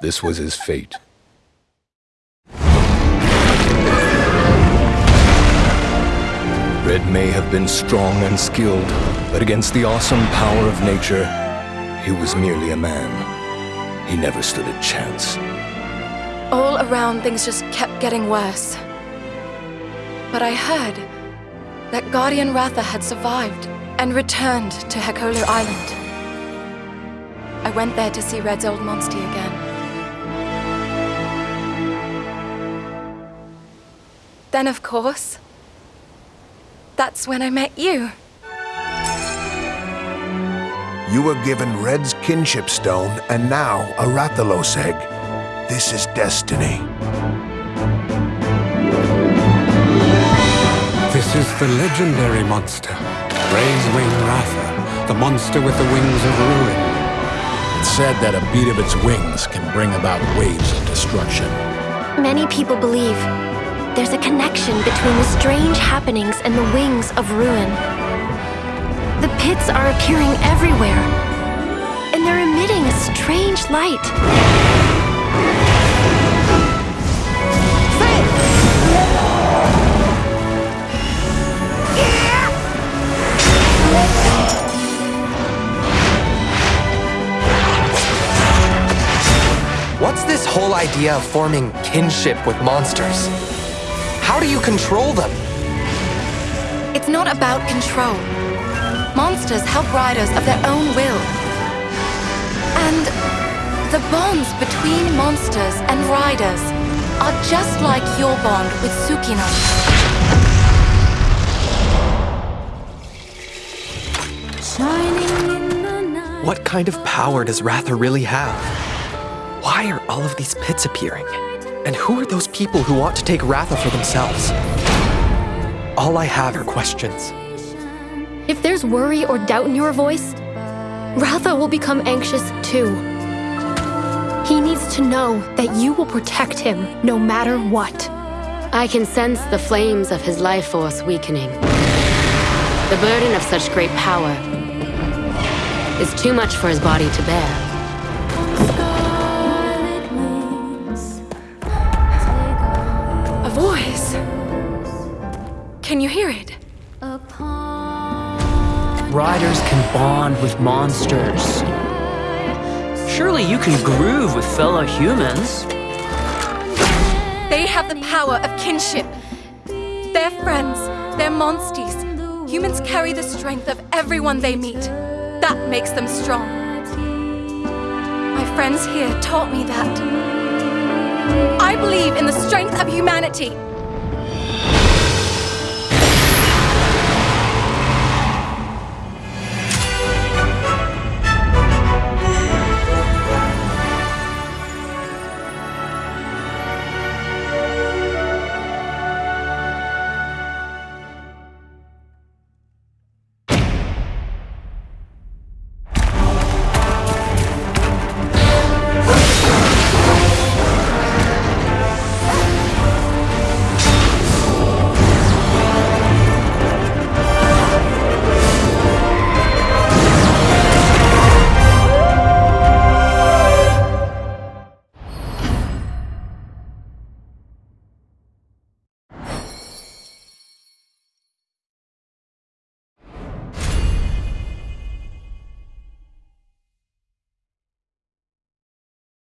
This was his fate. Red may have been strong and skilled, but against the awesome power of nature, he was merely a man. He never stood a chance. All around, things just kept getting worse. But I heard that Guardian Ratha had survived and returned to Hakolo Island. I went there to see Red's old monster again. Then, of course, that's when I met you. You were given Red's kinship stone and now a Rathalos egg. This is destiny. This is the legendary monster, Razewing Ratha, the monster with the wings of ruin. It's said that a beat of its wings can bring about waves of destruction. Many people believe there's a connection between the strange happenings and the wings of ruin. The pits are appearing everywhere, and they're emitting a strange light. What's this whole idea of forming kinship with monsters? How do you control them? It's not about control. Monsters help riders of their own will. And the bonds between monsters and riders are just like your bond with Tsukino. What kind of power does Ratha really have? Why are all of these pits appearing? And who are those people who want to take Ratha for themselves? All I have are questions. If there's worry or doubt in your voice, Ratha will become anxious too. He needs to know that you will protect him no matter what. I can sense the flames of his life force weakening. The burden of such great power is too much for his body to bear. Voice. Can you hear it? Riders can bond with monsters. Surely you can groove with fellow humans. They have the power of kinship. They're friends, they're monsties. Humans carry the strength of everyone they meet. That makes them strong. My friends here taught me that. I believe in the strength of humanity.